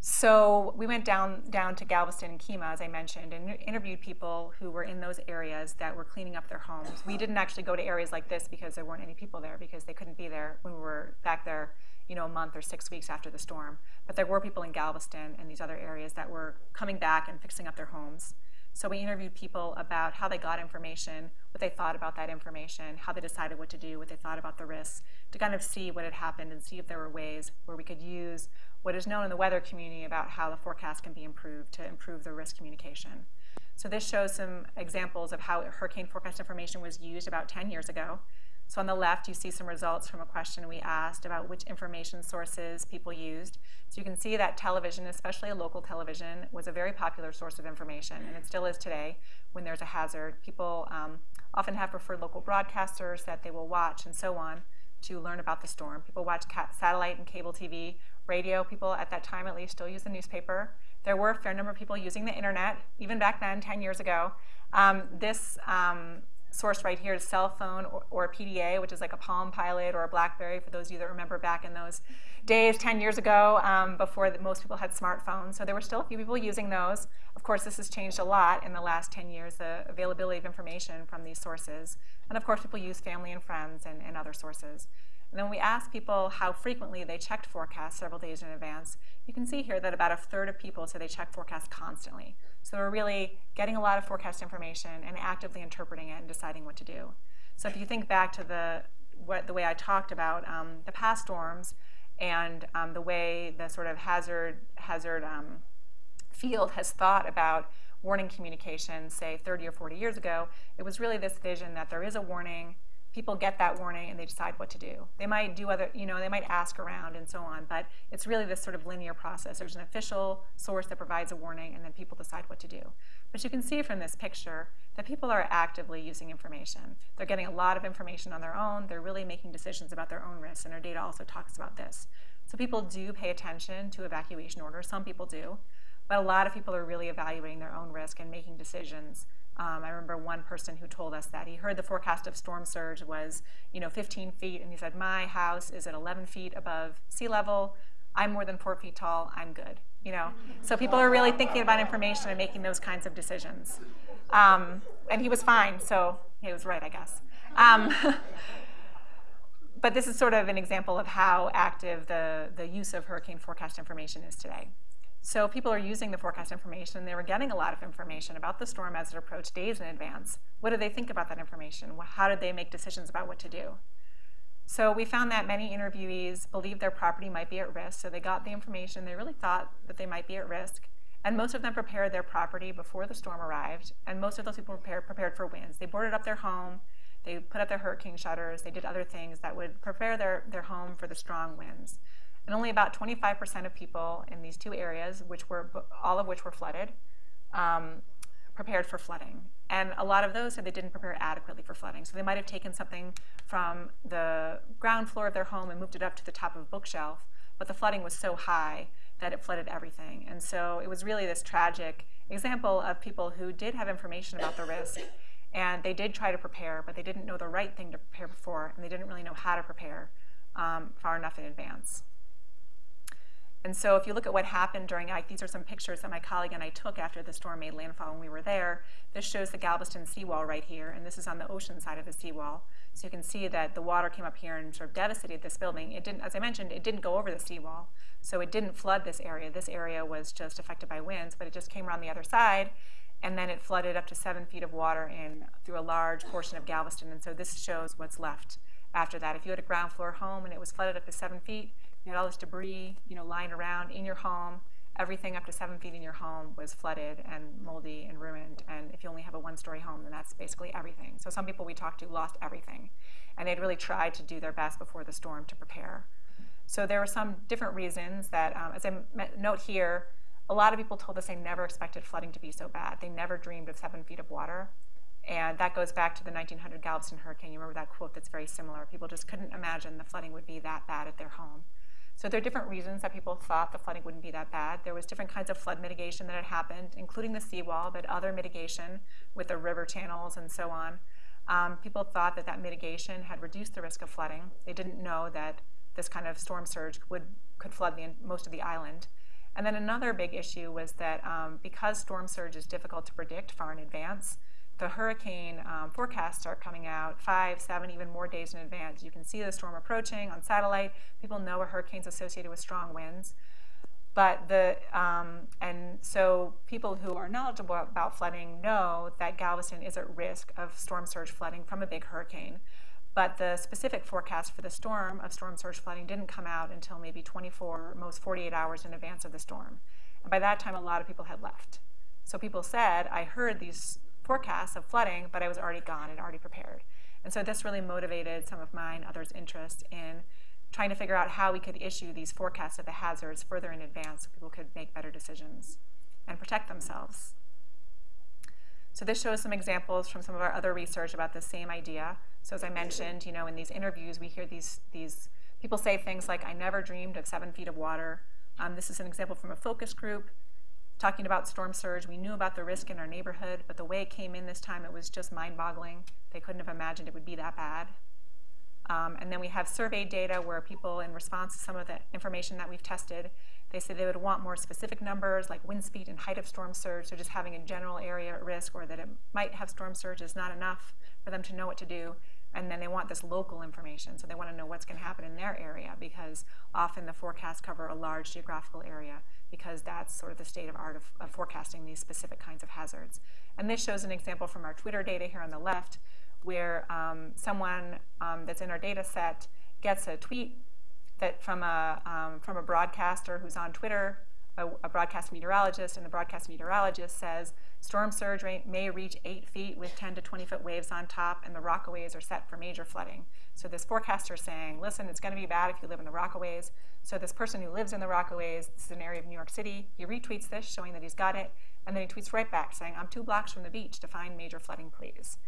so we went down, down to Galveston and Kemah, as I mentioned, and interviewed people who were in those areas that were cleaning up their homes. We didn't actually go to areas like this because there weren't any people there, because they couldn't be there when we were back there you know, a month or six weeks after the storm. But there were people in Galveston and these other areas that were coming back and fixing up their homes. So we interviewed people about how they got information, what they thought about that information, how they decided what to do, what they thought about the risks, to kind of see what had happened and see if there were ways where we could use what is known in the weather community about how the forecast can be improved to improve the risk communication. So this shows some examples of how hurricane forecast information was used about 10 years ago. So on the left, you see some results from a question we asked about which information sources people used. So you can see that television, especially local television, was a very popular source of information, and it still is today when there's a hazard. People um, often have preferred local broadcasters that they will watch and so on to learn about the storm. People watch satellite and cable TV, radio. People at that time at least still use the newspaper. There were a fair number of people using the internet, even back then, 10 years ago. Um, this um, source right here is cell phone or, or, PDA, which is like a Palm Pilot or a BlackBerry, for those of you that remember back in those days 10 years ago um, before the, most people had smartphones. So there were still a few people using those. Of course, this has changed a lot in the last 10 years, the availability of information from these sources. And of course, people use family and friends and, and other sources. And then we asked people how frequently they checked forecasts several days in advance. You can see here that about a third of people said they check forecasts constantly. So we're really getting a lot of forecast information and actively interpreting it and deciding what to do. So if you think back to the, what, the way I talked about um, the past storms and um, the way the sort of hazard, hazard um, field has thought about warning communication, say 30 or 40 years ago, it was really this vision that there is a warning, people get that warning and they decide what to do. They might do other, you know, they might ask around and so on, but it's really this sort of linear process. There's an official source that provides a warning and then people decide what to do. But you can see from this picture that people are actively using information. They're getting a lot of information on their own. They're really making decisions about their own risks, and our data also talks about this. So people do pay attention to evacuation orders. Some people do. But a lot of people are really evaluating their own risk and making decisions um, I remember one person who told us that he heard the forecast of storm surge was, you know, 15 feet, and he said, "My house is at 11 feet above sea level. I'm more than four feet tall. I'm good." You know, so people are really thinking about information and making those kinds of decisions. Um, and he was fine, so he was right, I guess. Um, but this is sort of an example of how active the, the use of hurricane forecast information is today. So people are using the forecast information. They were getting a lot of information about the storm as it approached days in advance. What did they think about that information? How did they make decisions about what to do? So we found that many interviewees believed their property might be at risk. So they got the information. They really thought that they might be at risk. And most of them prepared their property before the storm arrived. And most of those people prepared, prepared for winds. They boarded up their home. They put up their hurricane shutters. They did other things that would prepare their, their home for the strong winds. And only about 25% of people in these two areas, which were all of which were flooded, um, prepared for flooding. And a lot of those said they didn't prepare adequately for flooding. So they might have taken something from the ground floor of their home and moved it up to the top of a bookshelf, but the flooding was so high that it flooded everything. And so it was really this tragic example of people who did have information about the risk and they did try to prepare, but they didn't know the right thing to prepare for, and they didn't really know how to prepare um, far enough in advance. And so if you look at what happened during Ike, these are some pictures that my colleague and I took after the storm made landfall when we were there. This shows the Galveston seawall right here, and this is on the ocean side of the seawall. So you can see that the water came up here and sort of devastated this building. It didn't, as I mentioned, it didn't go over the seawall. So it didn't flood this area. This area was just affected by winds, but it just came around the other side, and then it flooded up to seven feet of water in through a large portion of Galveston. And so this shows what's left after that. If you had a ground floor home and it was flooded up to seven feet, you had all this debris, you know, lying around in your home. Everything up to seven feet in your home was flooded and moldy and ruined. And if you only have a one-story home, then that's basically everything. So some people we talked to lost everything, and they'd really tried to do their best before the storm to prepare. So there were some different reasons that, um, as I note here, a lot of people told us they never expected flooding to be so bad. They never dreamed of seven feet of water. And that goes back to the 1900 Galveston hurricane. You remember that quote that's very similar. People just couldn't imagine the flooding would be that bad at their home. So there are different reasons that people thought the flooding wouldn't be that bad. There was different kinds of flood mitigation that had happened, including the seawall, but other mitigation with the river channels and so on. Um, people thought that that mitigation had reduced the risk of flooding. They didn't know that this kind of storm surge would, could flood the, most of the island. And then another big issue was that um, because storm surge is difficult to predict far in advance, the hurricane um, forecasts start coming out five, seven, even more days in advance. You can see the storm approaching on satellite. People know a hurricane's associated with strong winds. But the, um, and so people who are knowledgeable about flooding know that Galveston is at risk of storm surge flooding from a big hurricane. But the specific forecast for the storm of storm surge flooding didn't come out until maybe 24, most 48 hours in advance of the storm. And by that time, a lot of people had left. So people said, I heard these forecasts of flooding, but I was already gone and already prepared. And so this really motivated some of mine, others' interest in trying to figure out how we could issue these forecasts of the hazards further in advance so people could make better decisions and protect themselves. So this shows some examples from some of our other research about the same idea. So as I mentioned, you know, in these interviews, we hear these, these people say things like, I never dreamed of seven feet of water. Um, this is an example from a focus group talking about storm surge. We knew about the risk in our neighborhood, but the way it came in this time, it was just mind-boggling. They couldn't have imagined it would be that bad. Um, and then we have survey data where people, in response to some of the information that we've tested, they say they would want more specific numbers like wind speed and height of storm surge, so just having a general area at risk or that it might have storm surge is not enough for them to know what to do. And then they want this local information, so they want to know what's going to happen in their area because often the forecasts cover a large geographical area because that's sort of the state of art of, of forecasting these specific kinds of hazards. And this shows an example from our Twitter data here on the left where um, someone um, that's in our data set gets a tweet that from a, um, from a broadcaster who's on Twitter, a, a, broadcast meteorologist, and the broadcast meteorologist says, storm surge may reach 8 feet with 10 to 20 foot waves on top, and the Rockaways are set for major flooding. So this forecaster is saying, listen, it's going to be bad if you live in the Rockaways. So this person who lives in the Rockaways, this is an area of New York City, he retweets this, showing that he's got it, and then he tweets right back saying, I'm two blocks from the beach to find major flooding, please.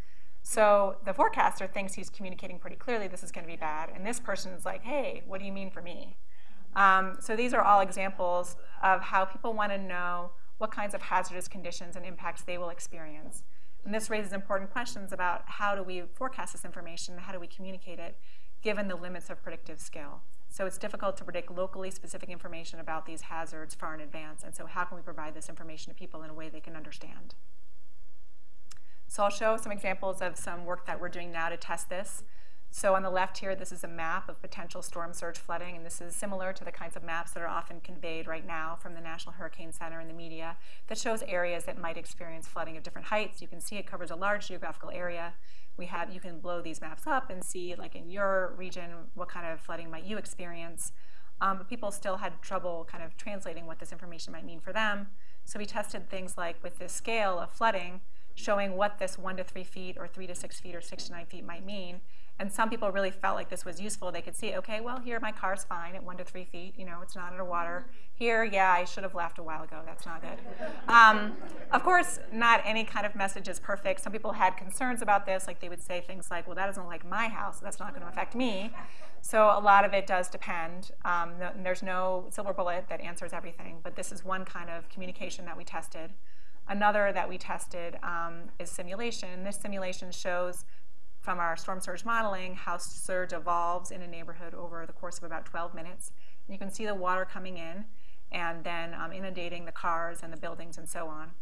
So the forecaster thinks he's communicating pretty clearly this is going to be bad, and this person is like, hey, what do you mean for me? Um, so these are all examples of how people want to know what kinds of hazardous conditions and impacts they will experience. And this raises important questions about how do we forecast this information, how do we communicate it, given the limits of predictive skill. So it's difficult to predict locally specific information about these hazards far in advance, and so how can we provide this information to people in a way they can understand? So I'll show some examples of some work that we're doing now to test this. So on the left here, this is a map of potential storm surge flooding, and this is similar to the kinds of maps that are often conveyed right now from the National Hurricane Center and the media that shows areas that might experience flooding of different heights. You can see it covers a large geographical area. We have, you can blow these maps up and see, like in your region, what kind of flooding might you experience. Um, but people still had trouble kind of translating what this information might mean for them. So we tested things like with this scale of flooding, showing what this one to three feet or three to six feet or six to nine feet might mean. And some people really felt like this was useful. They could see, okay, well, here my car's fine at one to three feet. You know, it's not underwater. Here, yeah, I should have left a while ago. That's not good. Um, of course, not any kind of message is perfect. Some people had concerns about this. Like they would say things like, well, that doesn't like my house. That's not going to affect me. So a lot of it does depend. Um, there's no silver bullet that answers everything. But this is one kind of communication that we tested. Another that we tested um, is simulation. This simulation shows from our storm surge modeling how surge evolves in a neighborhood over the course of about 12 minutes. And you can see the water coming in and then um, inundating the cars and the buildings and so on.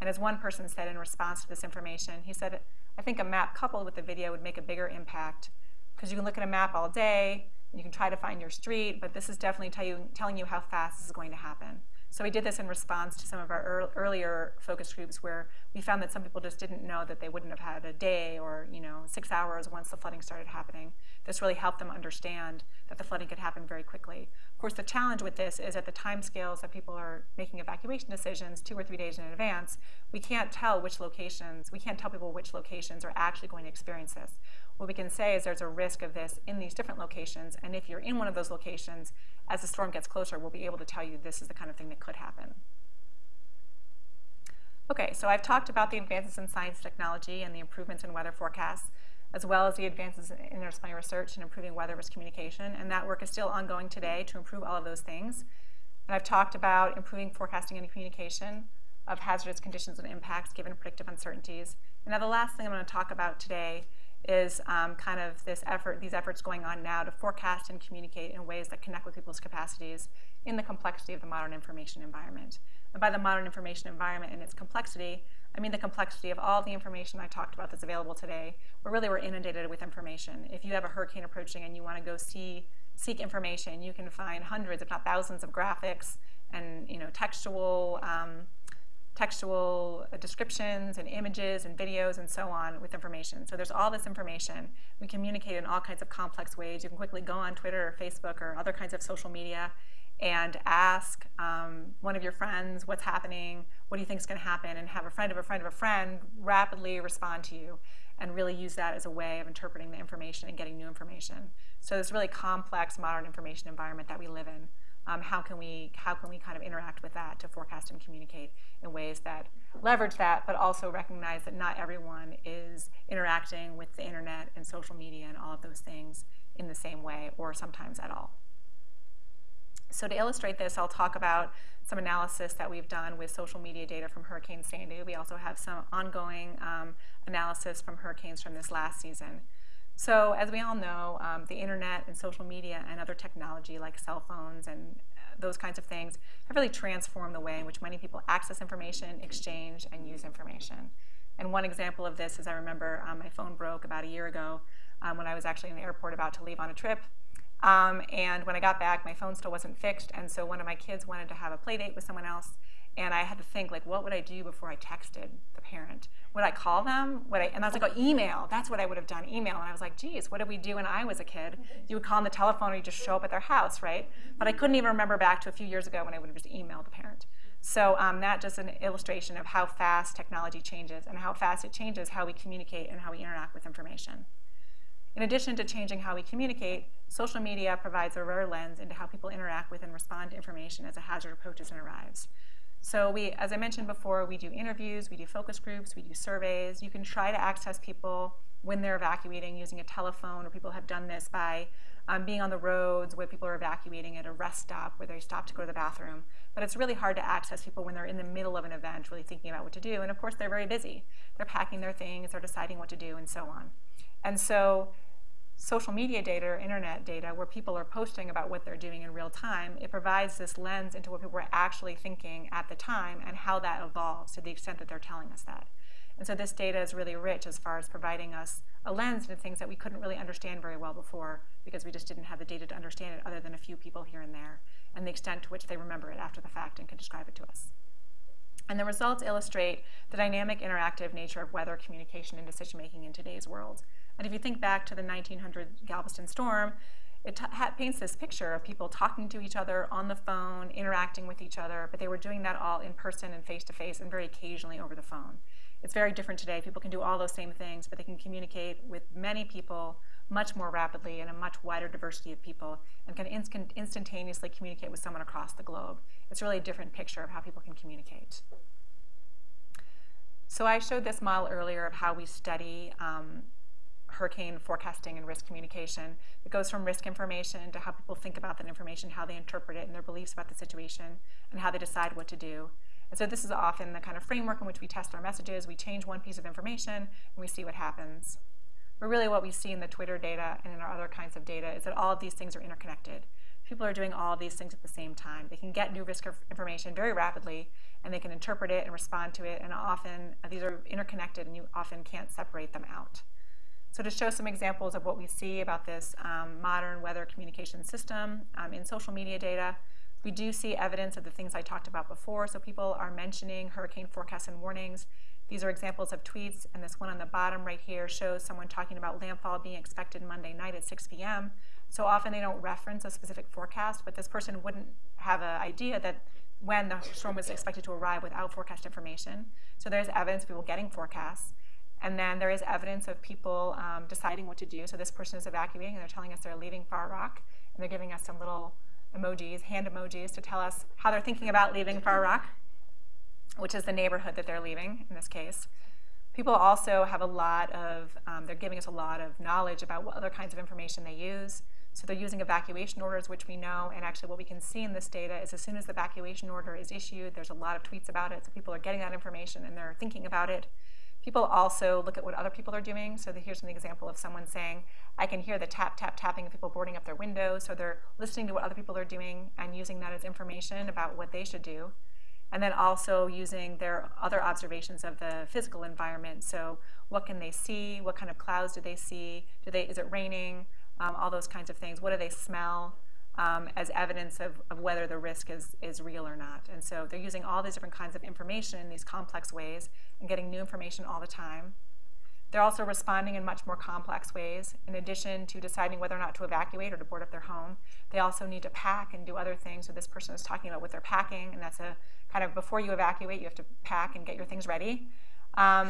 And as one person said in response to this information, he said, I think a map coupled with the video would make a bigger impact because you can look at a map all day and you can try to find your street, but this is definitely tell you, telling you how fast this is going to happen. So we did this in response to some of our earlier focus groups where we found that some people just didn't know that they wouldn't have had a day or you know six hours once the flooding started happening. This really helped them understand that the flooding could happen very quickly. Of course, the challenge with this is at the time scales that people are making evacuation decisions two or three days in advance, we can't tell which locations, we can't tell people which locations are actually going to experience this. What we can say is there's a risk of this in these different locations, and if you're in one of those locations, as the storm gets closer, we'll be able to tell you this is the kind of thing that could happen. Okay, so I've talked about the advances in science technology and the improvements in weather forecasts, as well as the advances in interdisciplinary research and improving weather risk communication, and that work is still ongoing today to improve all of those things. And I've talked about improving forecasting and communication of hazardous conditions and impacts given predictive uncertainties. And now the last thing I'm going to talk about today is um, kind of this effort, these efforts going on now to forecast and communicate in ways that connect with people's capacities in the complexity of the modern information environment. And by the modern information environment and its complexity, I mean the complexity of all the information I talked about that's available today. But really, we're inundated with information. If you have a hurricane approaching and you want to go see seek information, you can find hundreds, if not thousands, of graphics and you know textual um, textual descriptions and images and videos and so on with information. So there's all this information. We communicate in all kinds of complex ways. You can quickly go on Twitter or Facebook or other kinds of social media and ask um, one of your friends what's happening, what do you think is going to happen, and have a friend of a friend of a friend rapidly respond to you and really use that as a way of interpreting the information and getting new information. So this really complex modern information environment that we live in. Um, how can we how can we kind of interact with that to forecast and communicate in ways that leverage that, but also recognize that not everyone is interacting with the internet and social media and all of those things in the same way, or sometimes at all. So to illustrate this, I'll talk about some analysis that we've done with social media data from Hurricane Sandy. We also have some ongoing um, analysis from hurricanes from this last season. So as we all know, um, the internet and social media and other technology like cell phones and uh, those kinds of things have really transformed the way in which many people access information, exchange, and use information. And one example of this is I remember um, my phone broke about a year ago um, when I was actually in the airport about to leave on a trip. Um, and when I got back, my phone still wasn't fixed, and so one of my kids wanted to have a play date with someone else, and I had to think like, what would I do before I texted the parent? Would I call them? Would I? And I was like, oh, email. That's what I would have done, email. And I was like, geez, what did we do when I was a kid? You would call on the telephone, or you just show up at their house, right? But I couldn't even remember back to a few years ago when I would have just emailed the parent. So um, that just an illustration of how fast technology changes and how fast it changes how we communicate and how we interact with information. In addition to changing how we communicate, social media provides a rare lens into how people interact with and respond to information as a hazard approaches and arrives. So we, as I mentioned before, we do interviews, we do focus groups, we do surveys. You can try to access people when they're evacuating using a telephone, or people have done this by um, being on the roads where people are evacuating at a rest stop where they stop to go to the bathroom. But it's really hard to access people when they're in the middle of an event, really thinking about what to do. And of course, they're very busy. They're packing their things, they're deciding what to do, and so on. And so social media data or internet data where people are posting about what they're doing in real time, it provides this lens into what people were actually thinking at the time and how that evolves to the extent that they're telling us that. And so this data is really rich as far as providing us a lens into things that we couldn't really understand very well before because we just didn't have the data to understand it other than a few people here and there and the extent to which they remember it after the fact and can describe it to us. And the results illustrate the dynamic interactive nature of weather communication and decision making in today's world. And if you think back to the 1900 Galveston storm, it paints this picture of people talking to each other on the phone, interacting with each other, but they were doing that all in person and face to face and very occasionally over the phone. It's very different today. People can do all those same things, but they can communicate with many people much more rapidly and a much wider diversity of people and can inst instantaneously communicate with someone across the globe. It's really a different picture of how people can communicate. So I showed this model earlier of how we study um, hurricane forecasting and risk communication. It goes from risk information to how people think about that information, how they interpret it, and their beliefs about the situation, and how they decide what to do. And so this is often the kind of framework in which we test our messages. We change one piece of information, and we see what happens. But really what we see in the Twitter data and in our other kinds of data is that all of these things are interconnected. People are doing all of these things at the same time. They can get new risk information very rapidly, and they can interpret it and respond to it, and often uh, these are interconnected, and you often can't separate them out. So to show some examples of what we see about this um, modern weather communication system um, in social media data, we do see evidence of the things I talked about before. So people are mentioning hurricane forecasts and warnings. These are examples of tweets, and this one on the bottom right here shows someone talking about landfall being expected Monday night at 6 p.m. So often they don't reference a specific forecast, but this person wouldn't have an idea that when the storm was expected to arrive without forecast information. So there's evidence of people getting forecasts. And then there is evidence of people um, deciding what to do. So this person is evacuating, and they're telling us they're leaving Far Rock, and they're giving us some little emojis, hand emojis, to tell us how they're thinking about leaving Far Rock, which is the neighborhood that they're leaving in this case. People also have a lot of, um, they're giving us a lot of knowledge about what other kinds of information they use. So they're using evacuation orders, which we know, and actually what we can see in this data is as soon as the evacuation order is issued, there's a lot of tweets about it, so people are getting that information and they're thinking about it. People also look at what other people are doing. So here's an example of someone saying, I can hear the tap, tap, tapping of people boarding up their windows. So they're listening to what other people are doing and using that as information about what they should do. and then also using their other observations of the physical environment. So what can they see? What kind of clouds do they see? Do they, is it raining? Um, all those kinds of things. What do they smell um, as evidence of, of whether the risk is, is real or not? And so they're using all these different kinds of information in these complex ways and getting new information all the time. They're also responding in much more complex ways. In addition to deciding whether or not to evacuate or to board up their home, they also need to pack and do other things. So this person is talking about what they're packing, and that's a kind of before you evacuate, you have to pack and get your things ready. Um,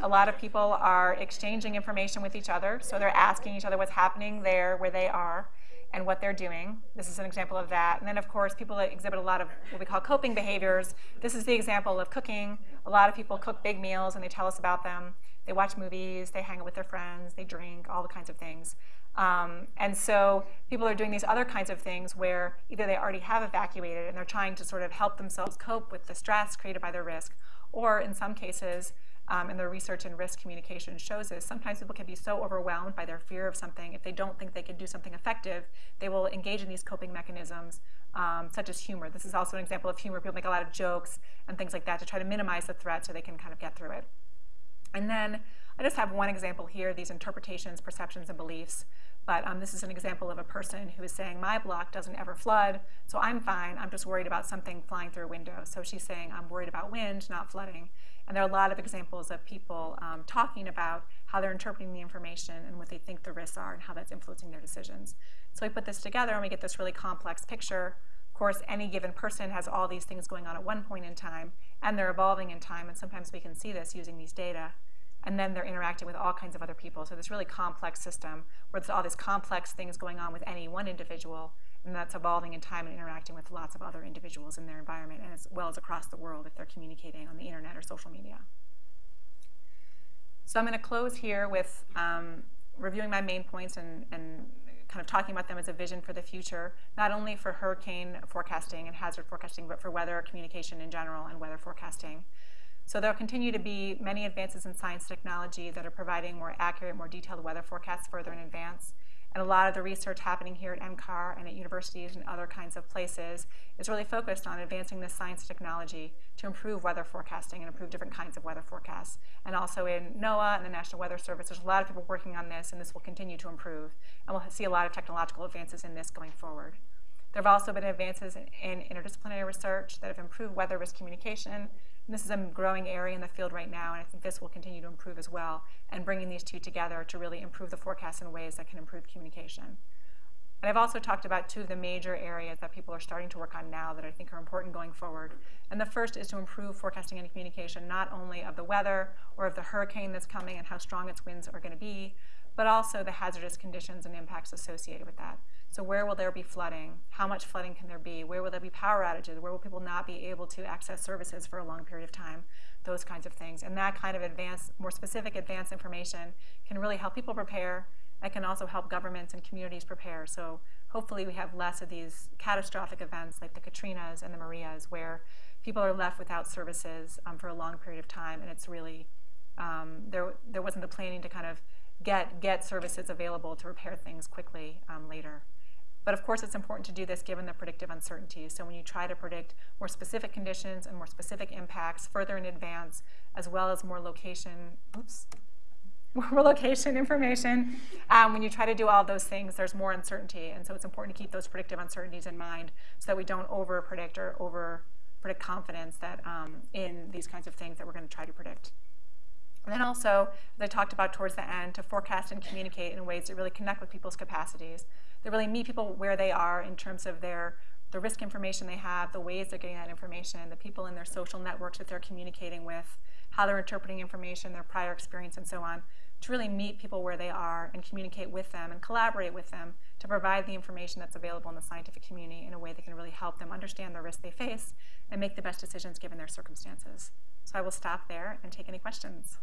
a lot of people are exchanging information with each other, so they're asking each other what's happening there where they are and what they're doing. This is an example of that. And then, of course, people that exhibit a lot of what we call coping behaviors. This is the example of cooking. A lot of people cook big meals and they tell us about them. They watch movies, they hang out with their friends, they drink, all the kinds of things. Um, and so people are doing these other kinds of things where either they already have evacuated and they're trying to sort of help themselves cope with the stress created by their risk, or in some cases, um, and the research in risk communication shows this, sometimes people can be so overwhelmed by their fear of something, if they don't think they can do something effective, they will engage in these coping mechanisms, um, such as humor. This is also an example of humor. People make a lot of jokes and things like that to try to minimize the threat so they can kind of get through it. And then I just have one example here, these interpretations, perceptions, and beliefs. But um, this is an example of a person who is saying, my block doesn't ever flood, so I'm fine. I'm just worried about something flying through a window. So she's saying, I'm worried about wind, not flooding. And there are a lot of examples of people um, talking about how they're interpreting the information and what they think the risks are and how that's influencing their decisions. So we put this together and we get this really complex picture. Of course, any given person has all these things going on at one point in time, and they're evolving in time, and sometimes we can see this using these data and then they're interacting with all kinds of other people. So this really complex system where there's all these complex things going on with any one individual, and that's evolving in time and interacting with lots of other individuals in their environment, and as well as across the world if they're communicating on the internet or social media. So I'm going to close here with um, reviewing my main points and, and kind of talking about them as a vision for the future, not only for hurricane forecasting and hazard forecasting, but for weather communication in general and weather forecasting. So there'll continue to be many advances in science technology that are providing more accurate, more detailed weather forecasts further in advance. And a lot of the research happening here at NCAR and at universities and other kinds of places is really focused on advancing the science and technology to improve weather forecasting and improve different kinds of weather forecasts. And also in NOAA and the National Weather Service, there's a lot of people working on this, and this will continue to improve. And we'll see a lot of technological advances in this going forward. There have also been advances in, in interdisciplinary research that have improved weather risk communication this is a growing area in the field right now, and I think this will continue to improve as well, and bringing these two together to really improve the forecast in ways that can improve communication. And I've also talked about two of the major areas that people are starting to work on now that I think are important going forward. And the first is to improve forecasting and communication, not only of the weather or of the hurricane that's coming and how strong its winds are going to be, but also the hazardous conditions and impacts associated with that. So where will there be flooding? How much flooding can there be? Where will there be power outages? Where will people not be able to access services for a long period of time? Those kinds of things. And that kind of advanced, more specific advanced information can really help people prepare. It can also help governments and communities prepare. So hopefully we have less of these catastrophic events like the Katrinas and the Marias where people are left without services um, for a long period of time and it's really, um, there, there wasn't the planning to kind of get, get services available to repair things quickly um, later. But of course, it's important to do this given the predictive uncertainty. So when you try to predict more specific conditions and more specific impacts further in advance, as well as more location, oops, more location information, um, when you try to do all those things, there's more uncertainty. And so it's important to keep those predictive uncertainties in mind so that we don't over predict or over predict confidence that um, in these kinds of things that we're going to try to predict. And then also, as I talked about towards the end, to forecast and communicate in ways that really connect with people's capacities that really meet people where they are in terms of their the risk information they have, the ways they're getting that information, the people in their social networks that they're communicating with, how they're interpreting information, their prior experience, and so on, to really meet people where they are and communicate with them and collaborate with them to provide the information that's available in the scientific community in a way that can really help them understand the risk they face and make the best decisions given their circumstances. So I will stop there and take any questions.